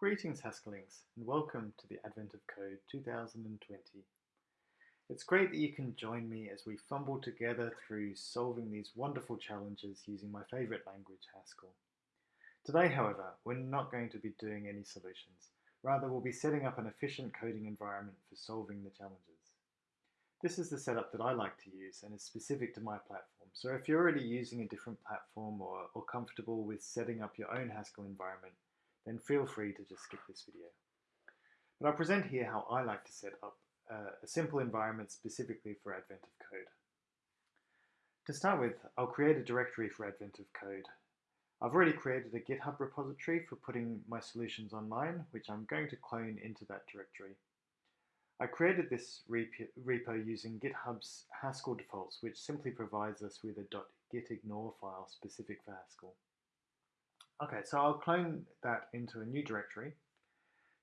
Greetings Haskellings and welcome to the Advent of Code 2020. It's great that you can join me as we fumble together through solving these wonderful challenges using my favourite language, Haskell. Today, however, we're not going to be doing any solutions. Rather, we'll be setting up an efficient coding environment for solving the challenges. This is the setup that I like to use and is specific to my platform. So if you're already using a different platform or, or comfortable with setting up your own Haskell environment, then feel free to just skip this video. But I'll present here how I like to set up uh, a simple environment specifically for Advent of Code. To start with, I'll create a directory for Advent of Code. I've already created a GitHub repository for putting my solutions online, which I'm going to clone into that directory. I created this repo using GitHub's Haskell defaults, which simply provides us with a .gitignore file specific for Haskell. Okay, so I'll clone that into a new directory.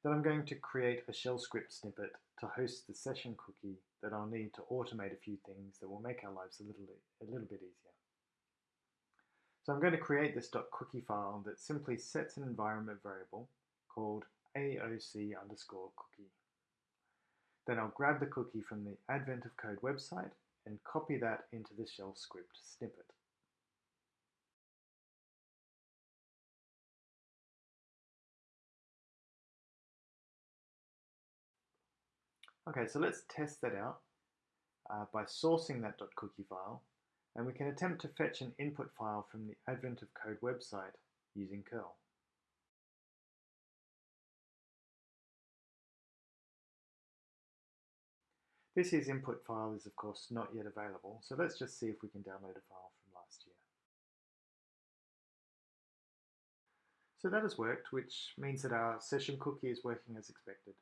Then I'm going to create a shell script snippet to host the session cookie that I'll need to automate a few things that will make our lives a little, a little bit easier. So I'm going to create this .cookie file that simply sets an environment variable called AOC underscore cookie. Then I'll grab the cookie from the Advent of Code website and copy that into the shell script snippet. Okay, so let's test that out uh, by sourcing that .cookie file, and we can attempt to fetch an input file from the Advent of Code website using curl. This year's input file is of course not yet available, so let's just see if we can download a file from last year. So that has worked, which means that our session cookie is working as expected.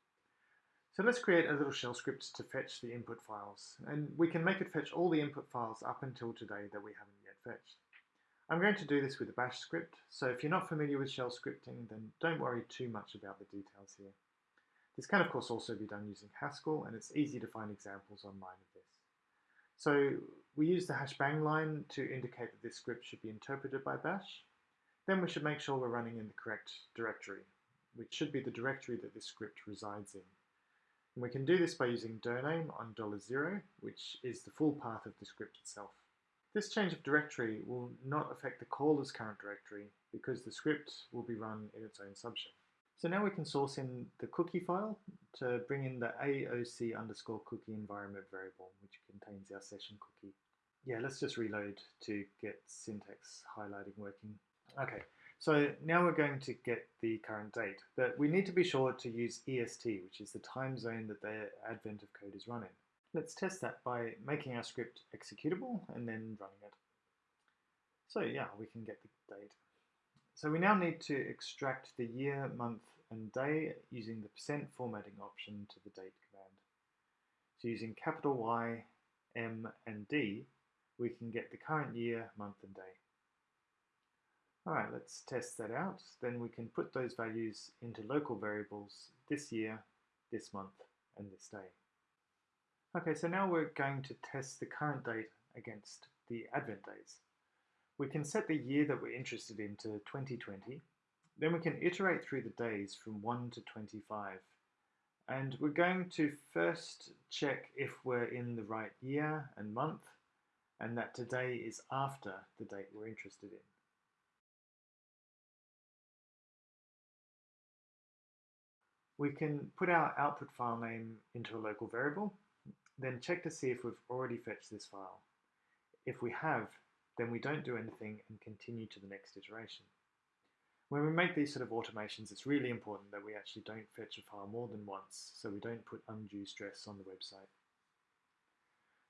So let's create a little shell script to fetch the input files. And we can make it fetch all the input files up until today that we haven't yet fetched. I'm going to do this with a bash script, so if you're not familiar with shell scripting, then don't worry too much about the details here. This can of course also be done using Haskell, and it's easy to find examples online of this. So we use the hash bang line to indicate that this script should be interpreted by bash. Then we should make sure we're running in the correct directory, which should be the directory that this script resides in. And we can do this by using dirname on $0, which is the full path of the script itself. This change of directory will not affect the caller's current directory because the script will be run in its own subshell. So now we can source in the cookie file to bring in the AOC underscore cookie environment variable, which contains our session cookie. Yeah, let's just reload to get syntax highlighting working. Okay, so now we're going to get the current date, but we need to be sure to use EST, which is the time zone that the advent of code is running. Let's test that by making our script executable and then running it. So yeah, we can get the date. So we now need to extract the year, month, and day using the percent formatting option to the date command. So using capital Y, M, and D, we can get the current year, month, and day. All right, let's test that out. Then we can put those values into local variables this year, this month, and this day. Okay, so now we're going to test the current date against the advent days. We can set the year that we're interested in to 2020. Then we can iterate through the days from 1 to 25. And we're going to first check if we're in the right year and month, and that today is after the date we're interested in. We can put our output file name into a local variable, then check to see if we've already fetched this file. If we have, then we don't do anything and continue to the next iteration. When we make these sort of automations, it's really important that we actually don't fetch a file more than once, so we don't put undue stress on the website.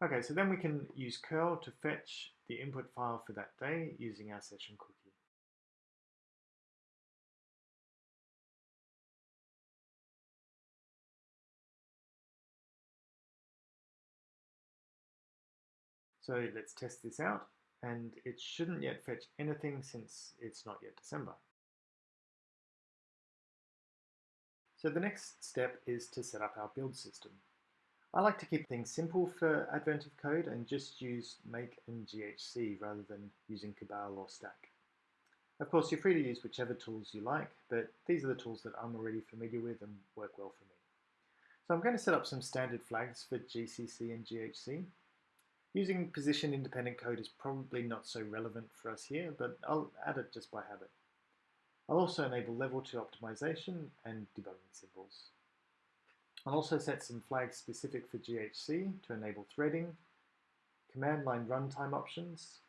Okay, so then we can use curl to fetch the input file for that day using our session cookie. So let's test this out, and it shouldn't yet fetch anything since it's not yet December. So the next step is to set up our build system. I like to keep things simple for Advent of Code and just use make and GHC rather than using Cabal or Stack. Of course, you're free to use whichever tools you like, but these are the tools that I'm already familiar with and work well for me. So I'm going to set up some standard flags for GCC and GHC. Using position independent code is probably not so relevant for us here, but I'll add it just by habit. I'll also enable level 2 optimization and debugging symbols. I'll also set some flags specific for GHC to enable threading, command line runtime options,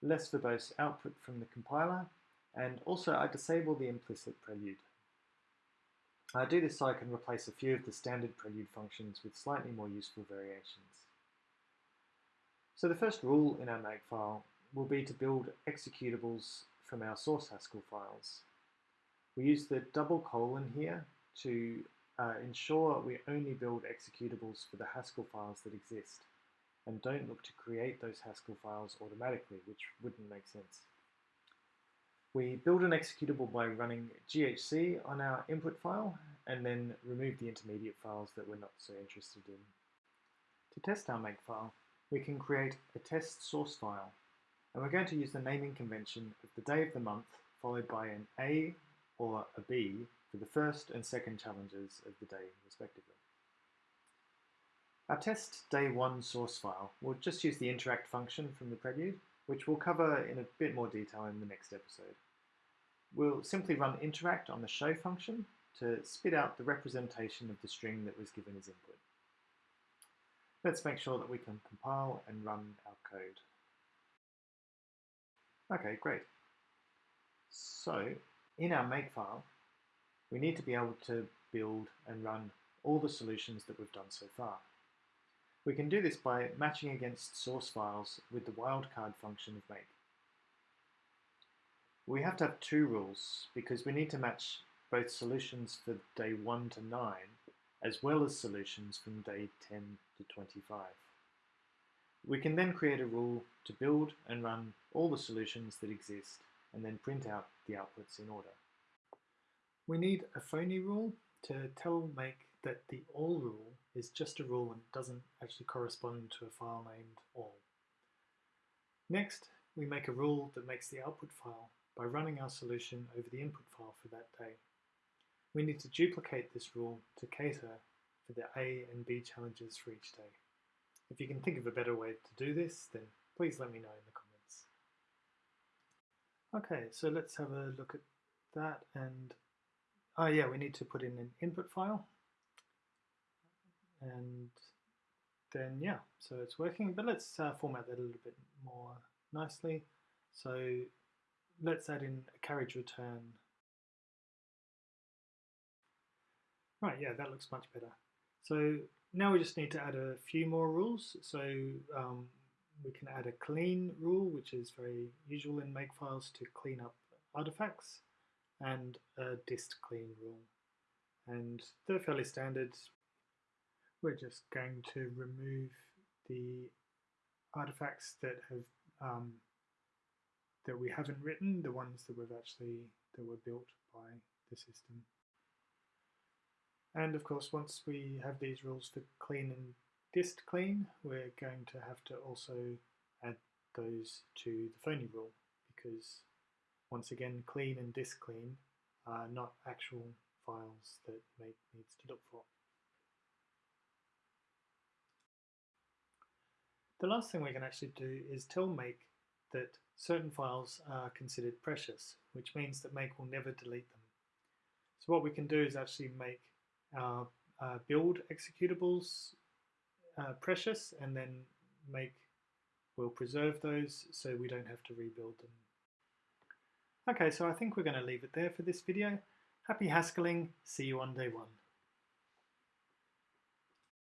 less verbose output from the compiler, and also I disable the implicit prelude. I do this so I can replace a few of the standard prelude functions with slightly more useful variations. So the first rule in our makefile will be to build executables from our source Haskell files. We use the double colon here to uh, ensure we only build executables for the Haskell files that exist and don't look to create those Haskell files automatically, which wouldn't make sense. We build an executable by running GHC on our input file and then remove the intermediate files that we're not so interested in. To test our makefile, we can create a test source file and we're going to use the naming convention of the day of the month followed by an A or a B for the first and second challenges of the day respectively. Our test day one source file will just use the interact function from the prelude, which we'll cover in a bit more detail in the next episode. We'll simply run interact on the show function to spit out the representation of the string that was given as input. Let's make sure that we can compile and run our code. Okay, great. So, in our makefile, we need to be able to build and run all the solutions that we've done so far. We can do this by matching against source files with the wildcard function of make. We have to have two rules because we need to match both solutions for day 1 to 9 as well as solutions from day 10 to 25. We can then create a rule to build and run all the solutions that exist and then print out the outputs in order. We need a phony rule to tell make that the all rule is just a rule and doesn't actually correspond to a file named all. Next, we make a rule that makes the output file by running our solution over the input file for that day. We need to duplicate this rule to cater for the A and B challenges for each day. If you can think of a better way to do this, then please let me know in the comments. Okay, so let's have a look at that and oh yeah, we need to put in an input file and then yeah, so it's working, but let's uh, format that a little bit more nicely. So let's add in a carriage return. Right, yeah, that looks much better. So now we just need to add a few more rules. So um, we can add a clean rule, which is very usual in makefiles to clean up artifacts, and a dist clean rule. And they're fairly standard, we're just going to remove the artifacts that have um, that we haven't written, the ones that we've actually that were built by the system. And of course, once we have these rules for clean and dist clean, we're going to have to also add those to the phony rule because once again, clean and dist clean are not actual files that make needs to look for. The last thing we can actually do is tell make that certain files are considered precious, which means that make will never delete them. So what we can do is actually make our uh, build executables uh, precious and then make we'll preserve those so we don't have to rebuild them. Okay, so I think we're going to leave it there for this video. Happy Haskelling, see you on day one.